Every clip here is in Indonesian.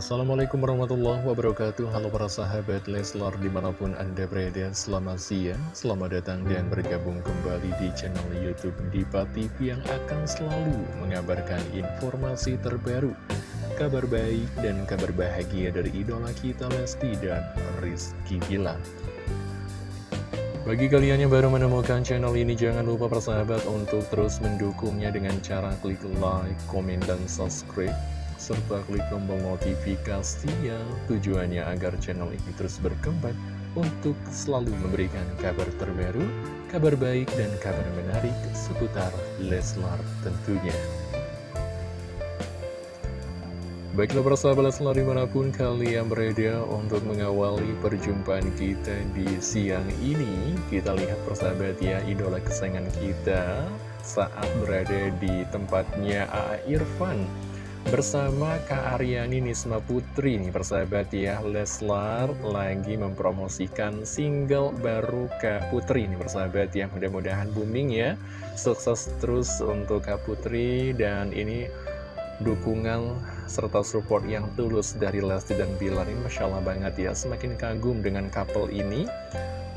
Assalamualaikum warahmatullahi wabarakatuh. Halo para sahabat Leslar di mana pun anda berada Selamat siang, selamat datang dan bergabung kembali di channel Youtube Diva TV Yang akan selalu mengabarkan informasi terbaru Kabar baik dan kabar bahagia dari idola kita Lesti dan Rizky Bilar. Bagi kalian yang baru menemukan channel ini, jangan lupa persahabat untuk terus mendukungnya dengan cara klik like, komen, dan subscribe serta klik tombol notifikasinya tujuannya agar channel ini terus berkembang untuk selalu memberikan kabar terbaru, kabar baik, dan kabar menarik seputar Leslar tentunya. Baiklah persahabat Leslar di mana pun kalian berada untuk mengawali perjumpaan kita di siang ini Kita lihat persahabat ya idola kesayangan kita saat berada di tempatnya A. Irfan Bersama Kak Aryani Nisma Putri nih persahabat ya Leslar lagi mempromosikan single baru Kak Putri nih persahabat ya. Mudah-mudahan booming ya. Sukses terus untuk Kak Putri Dan ini dukungan serta support yang tulus dari Lesti dan Bilar ini Masya Allah banget ya. Semakin kagum dengan couple ini.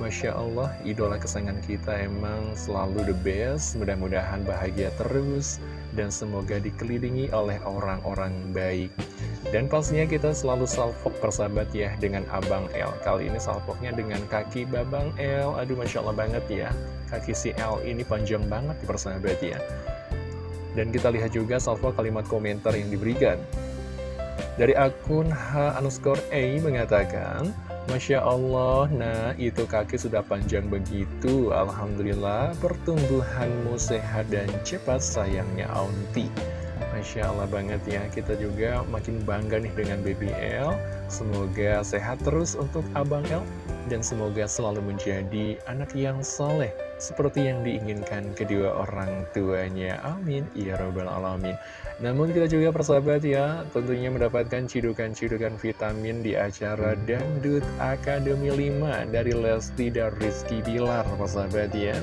Masya Allah, idola kesayangan kita emang selalu the best. Mudah-mudahan bahagia terus Dan semoga dikelilingi oleh orang-orang baik. Dan pastinya kita selalu salvok persahabat ya Dengan Abang L. Kali ini salvoknya dengan kaki Babang L. Aduh Masya Allah banget ya. Kaki si L ini panjang banget persahabat ya Dan kita lihat juga salvo kalimat komentar yang diberikan. Dari akun H underscore A mengatakan Masya Allah, nah itu kaki sudah panjang begitu. Alhamdulillah pertumbuhanmu sehat dan cepat sayangnya Auntie Masya Allah banget ya, kita juga makin bangga nih dengan BBL Semoga sehat terus untuk Abang L Dan semoga selalu menjadi anak yang soleh Seperti yang diinginkan kedua orang tuanya. Amin. Ya Rabbal Alamin. Namun kita juga persahabat ya Tentunya mendapatkan cidukan-cidukan vitamin di acara Dangdut Akademi 5 Dari Lesti dan Rizky Bilar persahabat ya.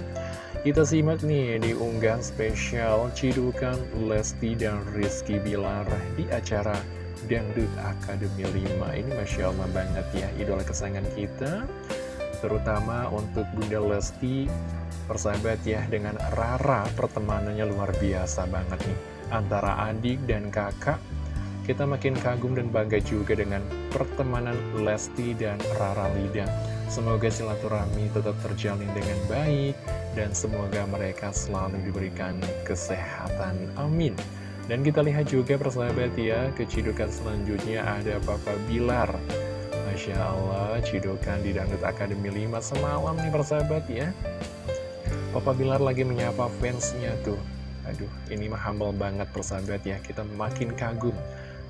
Kita simak nih di unggahan spesial Cidukan Lesti dan Rizky Bilar di acara Dangdut Akademi 5 Ini Masya Allah banget ya idola kesayangan kita Terutama untuk Bunda Lesti Persahabat ya dengan Rara pertemanannya luar biasa banget nih Antara adik dan kakak Kita makin kagum dan bangga juga dengan pertemanan Lesti dan Rara Lida Semoga silaturahmi tetap terjalin dengan baik dan semoga mereka selalu diberikan kesehatan. Amin. Dan kita lihat juga persahabat ya, kecidukan selanjutnya ada Papa Bilar. Masya Allah, cidukan di Dangdut Akademi 5 semalam nih persahabat ya. Papa Bilar lagi menyapa fansnya tuh. Aduh, ini mah humble banget persahabat ya, kita makin kagum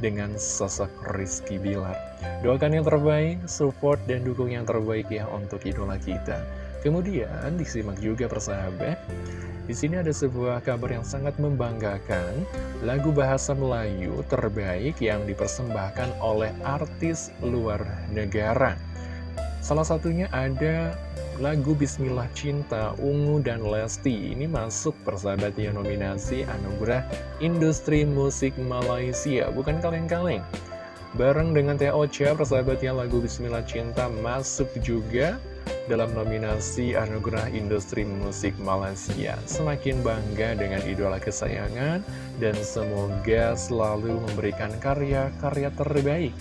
dengan sosok Rizky Bilar. Doakan yang terbaik, support dan dukung yang terbaik ya untuk idola kita. Kemudian disimak juga persahabat. Di sini ada sebuah kabar yang sangat membanggakan, lagu bahasa Melayu terbaik yang dipersembahkan oleh artis luar negara. Salah satunya ada lagu Bismillah Cinta Ungu dan Lesti. Ini masuk persahabat yang nominasi Anugerah Industri Musik Malaysia. Bukan kaleng-kaleng. Bareng dengan Teh Ocha persahabatnya lagu Bismillah Cinta masuk juga dalam nominasi Anugerah Industri Musik Malaysia. Semakin bangga dengan idola kesayangan dan semoga selalu memberikan karya-karya terbaik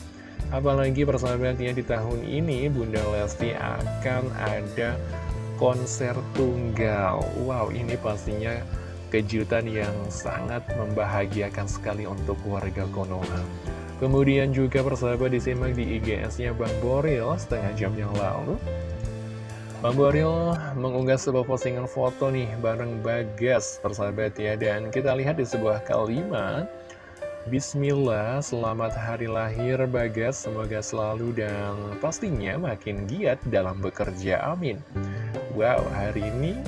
Apalagi persahabatnya di tahun ini Bunda Lesti akan ada konser tunggal. Wow ini pastinya kejutan yang sangat membahagiakan sekali untuk warga Konoha. Kemudian juga persahabat disimak di IGS-nya Bang Boril setengah jam yang lalu. Bang Boril mengunggah sebuah postingan foto nih bareng Bagas persahabat ya. Dan kita lihat di sebuah kalimat Bismillah, selamat hari lahir Bagas, semoga selalu dan pastinya makin giat dalam bekerja, amin. Wow, hari ini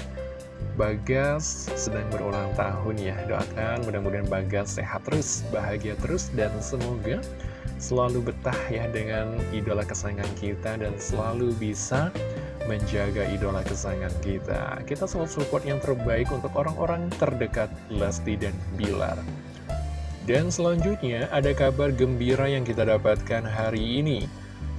Bagas sedang berulang tahun ya, doakan mudah-mudahan Bagas sehat terus, bahagia terus, dan semoga selalu betah ya dengan idola kesayangan kita dan selalu bisa menjaga idola kesayangan kita. Kita selalu support yang terbaik untuk orang-orang terdekat Lesti dan Bilar. Dan selanjutnya ada kabar gembira yang kita dapatkan hari ini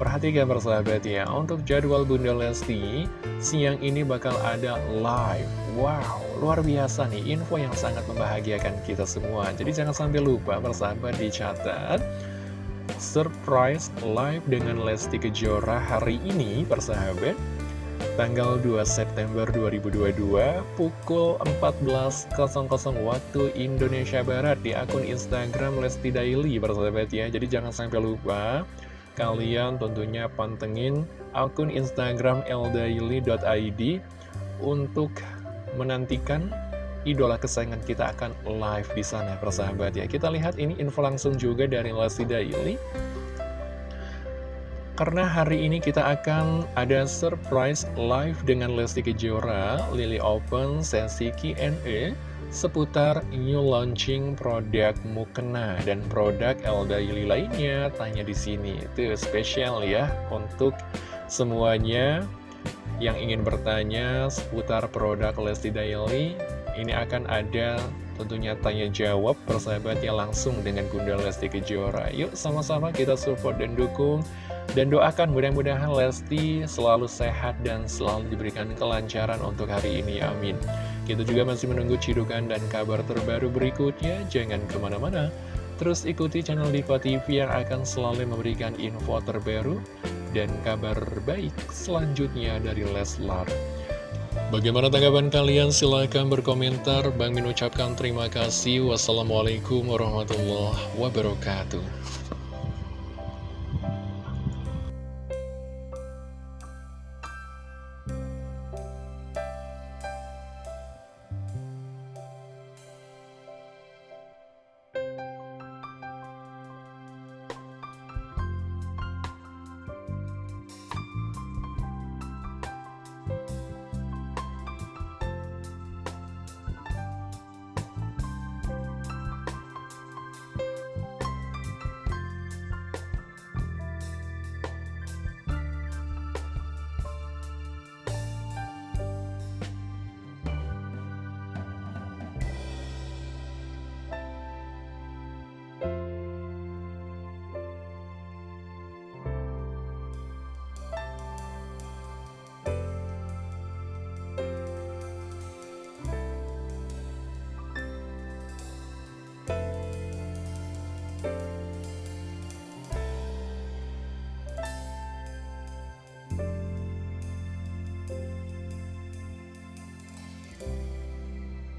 Perhatikan persahabat ya, untuk jadwal Bunda Lesti, siang ini bakal ada live. Wow, luar biasa nih, info yang sangat membahagiakan kita semua. Jadi jangan sampai lupa persahabat dicatat. Surprise live dengan Lesti Kejora hari ini persahabat tanggal 2 September 2022 pukul 14.00 waktu Indonesia Barat di akun Instagram Lesti Daily persahabat ya. Jadi jangan sampai lupa kalian tentunya pantengin akun Instagram ldaily.id untuk menantikan idola kesayangan kita akan live di sana persahabat ya. Kita lihat ini info langsung juga dari Lesti Daily karena hari ini kita akan ada surprise live dengan Lesti Kejora, Lily Open, sesi Q&A seputar new launching produk Mukena dan produk Elda Yuli lainnya. Tanya di sini, itu spesial ya untuk semuanya yang ingin bertanya seputar produk Lesti Daily. Ini akan ada tentunya tanya jawab persahabatnya langsung dengan Bunda Lesti Kejora. Yuk sama-sama kita support dan dukung dan doakan mudah-mudahan Lesti selalu sehat dan selalu diberikan kelancaran untuk hari ini, amin. Kita juga masih menunggu cidukan dan kabar terbaru berikutnya, jangan ke mana-mana. Terus ikuti channel Diva TV yang akan selalu memberikan info terbaru dan kabar baik selanjutnya dari Leslar. Bagaimana tanggapan kalian? Silahkan berkomentar. Bang Min ucapkan terima kasih. Wassalamualaikum warahmatullahi wabarakatuh.